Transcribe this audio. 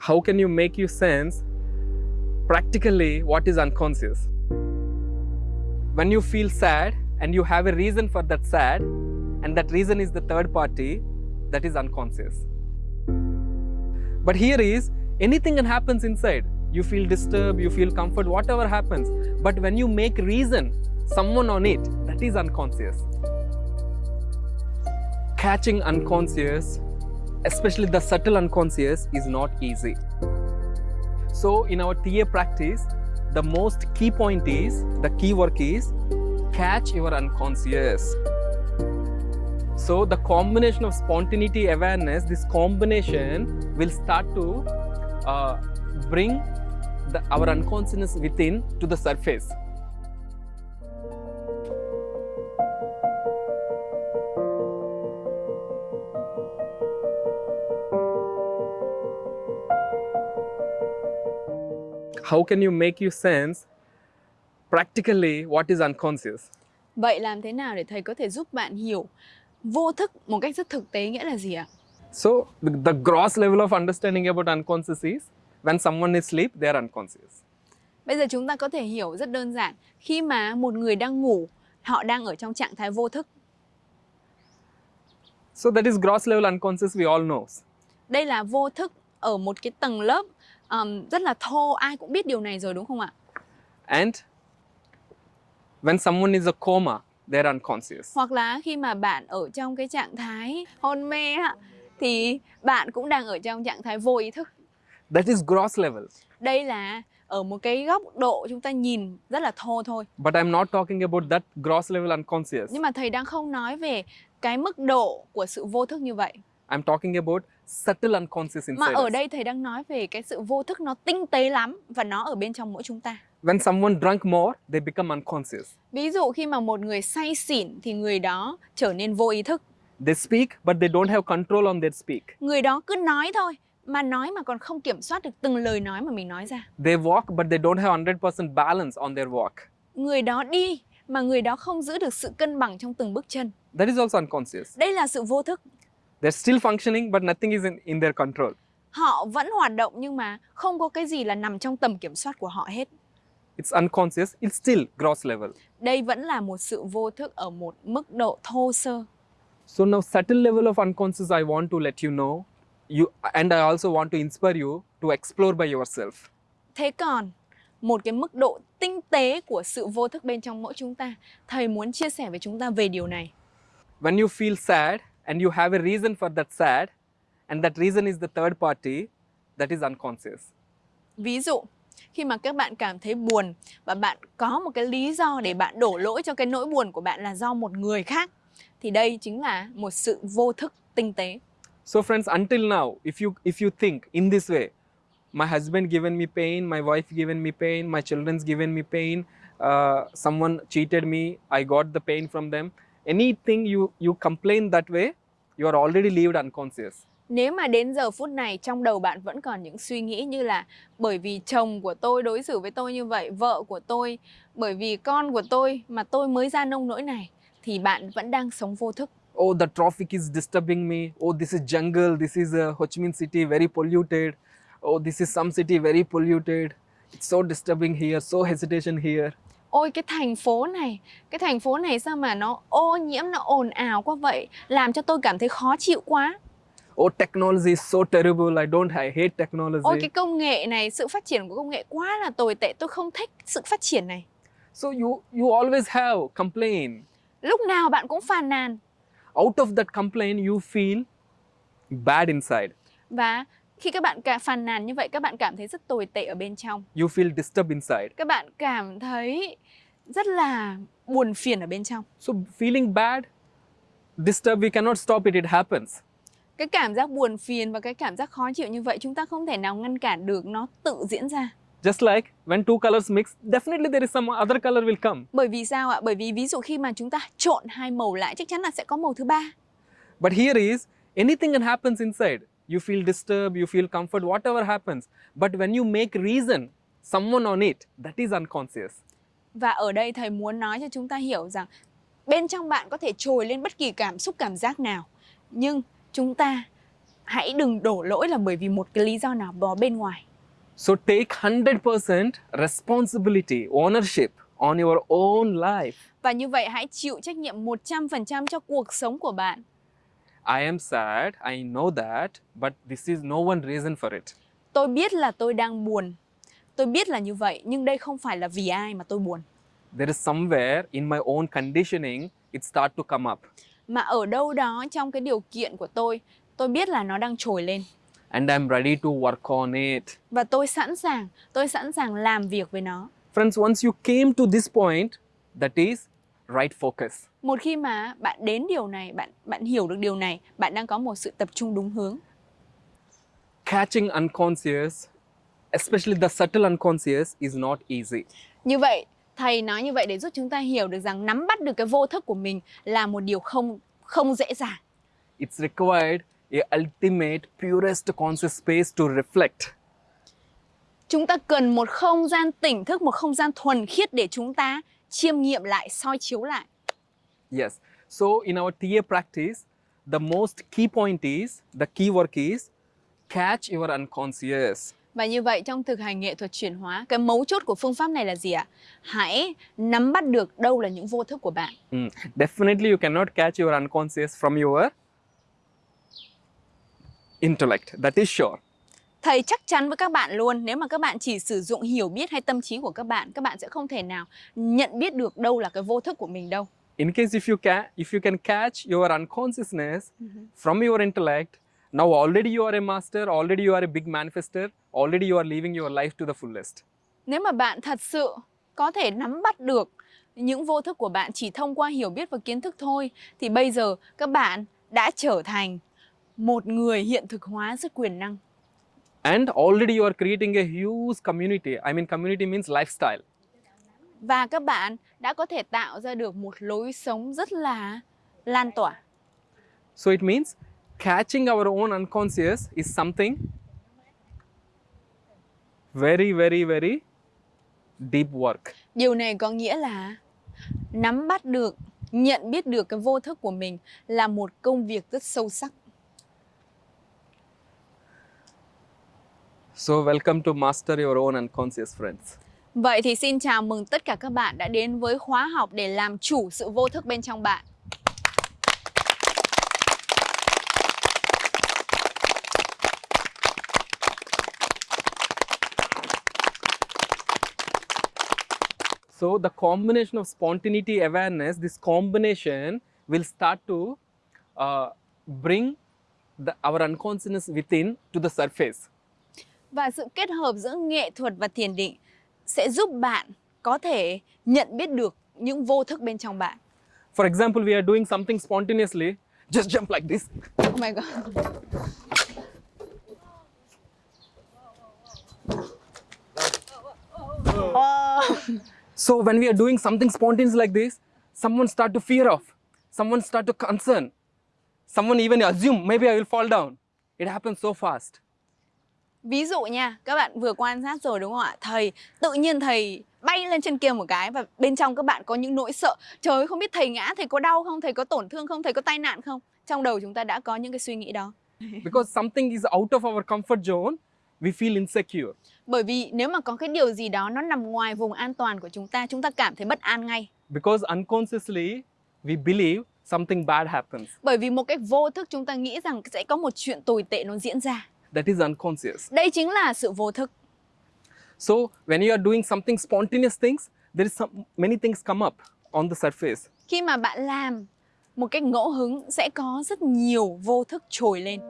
How can you make you sense practically what is unconscious? When you feel sad and you have a reason for that sad, and that reason is the third party, that is unconscious. But here is anything that happens inside. You feel disturbed, you feel comfort, whatever happens. But when you make reason someone on it, that is unconscious. Catching unconscious, especially the subtle unconscious, is not easy. So in our TA practice, the most key point is, the key work is, catch your unconscious. So the combination of spontaneity awareness, this combination will start to uh, bring the, our unconsciousness within to the surface. How can you make you sense practically what is unconscious? Vậy làm thế nào để thầy có thể giúp bạn hiểu vô thức một cách rất thực tế nghĩa là gì ạ? So the, the gross level of understanding about unconscious is when someone is asleep, they are unconscious. Bây giờ chúng ta có thể hiểu rất đơn giản khi mà một người đang ngủ, họ đang ở trong trạng thái vô thức. So that is gross level unconscious we all know. Đây là vô thức ở một cái tầng lớp um, rất là thô, ai cũng biết điều này rồi đúng không ạ? And when someone is a coma, they're unconscious. Hoặc là khi mà bạn ở trong cái trạng thái hôn mê thì bạn cũng đang ở trong trạng thái vô ý thức. That is gross level. Đây là ở một cái góc độ chúng ta nhìn rất là thô thôi. But I'm not talking about that gross level unconscious. Nhưng mà thầy đang không nói về cái mức độ của sự vô thức như vậy. I'm talking about subtle unconscious Mà inside ở đây thầy đang nói về cái sự vô thức nó tinh tế lắm và nó ở bên trong mỗi chúng ta. When someone drunk more, they become unconscious. Ví dụ khi mà một người say xỉn thì người đó trở nên vô ý thức. They speak, but they don't have control on their speak. Người đó cứ nói thôi, mà nói mà còn không kiểm soát được từng lời nói mà mình nói ra. They walk, but they don't have 100% balance on their walk. Người đó đi mà người đó không giữ được sự cân bằng trong từng bước chân. That is also unconscious. Đây là sự vô thức. They're still functioning, but nothing is in, in their control. Họ vẫn hoạt động nhưng mà không có cái gì là nằm trong tầm kiểm soát của họ hết. It's unconscious, it's still gross level. Đây vẫn là một sự vô thức ở một mức độ thô sơ. So now subtle level of unconscious I want to let you know. You and I also want to inspire you to explore by yourself. Thế còn một cái mức độ tinh tế của sự vô thức bên trong mỗi chúng ta, thầy muốn chia sẻ với chúng ta về điều này. When you feel sad and you have a reason for that sad, and that reason is the third party, that is unconscious. Ví dụ, khi mà các bạn cảm thấy buồn và bạn có một cái lý do để bạn đổ lỗi cho cái nỗi buồn của bạn là do một người khác thì đây chính là một sự vô thức tinh tế. So friends, until now, if you if you think in this way, my husband given me pain, my wife given me pain, my children's given me pain, uh, someone cheated me, I got the pain from them. Anything you you complain that way, you are already lived unconscious. Nếu mà đến giờ phút này trong đầu bạn vẫn còn những suy nghĩ như là bởi vì chồng của tôi đối xử với tôi như vậy, vợ của tôi, bởi vì con của tôi mà tôi mới ra nông nỗi này thì bạn vẫn đang sống vô thức. Oh, the traffic is disturbing me. Oh, this is jungle. This is uh, Ho Chi Minh City, very polluted. Oh, this is some city very polluted. It's so disturbing here, so hesitation here. Ôi cái thành phố này, cái thành phố này sao mà nó ô nhiễm, nó ồn ào quá vậy, làm cho tôi cảm thấy khó chịu quá. Oh, technology is so terrible. I don't. I hate technology. Ôi cái công nghệ này, sự phát triển của công nghệ quá là tồi tệ, tôi không thích sự phát triển này. So you you always have complain. Lúc nào bạn cũng phàn nàn Out of that complaint, you feel bad inside. và khi các bạn cả phàn nàn như vậy các bạn cảm thấy rất tồi tệ ở bên trong. You feel disturbed inside. Các bạn cảm thấy rất là buồn phiền ở bên trong. So feeling bad, disturbed, we cannot stop it. It happens. Cái cảm giác buồn phiền và cái cảm giác khó chịu như vậy chúng ta không thể nào ngăn cản được nó tự diễn ra. Just like when two colors mix, definitely there is some other color will come. Bởi vì sao ạ? Bởi vì ví dụ khi mà chúng ta trộn hai màu lại chắc chắn là sẽ có màu thứ ba. But here is anything that happens inside. You feel disturbed, you feel comfort, whatever happens. But when you make reason someone on it, that is unconscious. Và ở đây thầy muốn nói cho chúng ta hiểu rằng bên trong bạn có thể trồi lên bất kỳ cảm xúc cảm giác nào. Nhưng chúng ta hãy đừng đổ lỗi là bởi vì một cái lý do nào đó bên ngoài. So take 100% responsibility, ownership on your own life. Và như vậy hãy chịu trách nhiệm 100% cho cuộc sống của bạn. I am sad, I know that, but this is no one reason for it. Tôi biết là tôi đang buồn. Tôi biết là như vậy, nhưng đây không phải là vì ai mà tôi buồn. There is somewhere in my own conditioning it start to come up. Mà ở đâu đó trong cái điều kiện của tôi, tôi biết là nó đang trồi lên. And I'm ready to work on it. Và tôi sẵn sàng, tôi sẵn sàng làm việc với nó. Friends, once you came to this point, that is right focus. Một khi mà bạn đến điều này, bạn bạn hiểu được điều này, bạn đang có một sự tập trung đúng hướng. Catching unconscious, especially the subtle unconscious, is not easy. Như vậy, thầy nói như vậy để giúp chúng ta hiểu được rằng nắm bắt được cái vô thức của mình là một điều không không dễ dàng. It's required a ultimate, purest conscious space to reflect. Chúng ta cần một không gian tỉnh thức, một không gian thuần khiết để chúng ta chiêm nghiệm lại, soi chiếu lại. Yes. So in our TA practice, the most key point is, the key work is catch your unconscious. Và như vậy trong thực hành nghệ thuật chuyển hóa, cái mấu chốt của phương pháp này là gì ạ? Hãy nắm bắt được đâu là những vô thức của bạn. Mm. Definitely you cannot catch your unconscious from your intellect, that is sure. Thầy chắc chắn với các bạn luôn, nếu mà các bạn chỉ sử dụng hiểu biết hay tâm trí của các bạn, các bạn sẽ không thể nào nhận biết được đâu là cái vô thức của mình đâu. In case if you can, if you can catch your unconsciousness from your intellect, now already you are a master, already you are a big manifester, already you are living your life to the fullest. Nếu mà bạn thật sự có thể nắm bắt được những vô thức của bạn chỉ thông qua hiểu biết và kiến thức thôi thì bây giờ các bạn đã trở thành một người hiện thực hóa rất quyền năng. And already you are creating a huge community. I mean, community means lifestyle. Và các bạn đã có thể tạo ra được một lối sống rất là lan tỏa. So it means catching our own unconscious is something very, very, very deep work. Điều này có nghĩa là nắm bắt được, nhận biết được cái vô thức của mình là một công việc rất sâu sắc. So welcome to master your own unconscious friends. Vậy thì xin chào mừng tất cả các bạn đã đến với khóa học để làm chủ sự vô thức bên trong bạn. So the combination of spontaneity awareness, this combination will start to uh, bring the, our unconsciousness within to the surface. Và sự kết hợp giữa nghệ thuật và thiền định sẽ giúp bạn có thể nhận biết được những vô thức bên trong bạn. For example, we are doing something spontaneously, just jump like this. Oh my god. So when we are doing something spontaneous like this, someone start to fear of, someone start to concern, someone even assume maybe I will fall down. It happens so fast. Ví dụ nha, các bạn vừa quan sát rồi đúng không ạ? Thầy tự nhiên thầy bay lên trên kia một cái và bên trong các bạn có những nỗi sợ. Trời ơi, không biết thầy ngã, thầy có đau không, thầy có tổn thương không, thầy có tai nạn không? Trong đầu chúng ta đã có những cái suy nghĩ đó. Because something is out of our comfort zone, we feel insecure. Bởi vì nếu mà có cái điều gì đó nó nằm ngoài vùng an toàn của chúng ta, chúng ta cảm thấy bất an ngay. Because unconsciously, we believe something bad happens. Bởi vì một cách vô thức chúng ta nghĩ rằng sẽ có một chuyện tồi tệ nó diễn ra. That is unconscious. Đây chính là sự vô thức. So when you are doing something spontaneous things, there is some many things come up on the surface. Khi mà bạn làm một cách ngẫu hứng sẽ có rất nhiều vô thức trồi lên.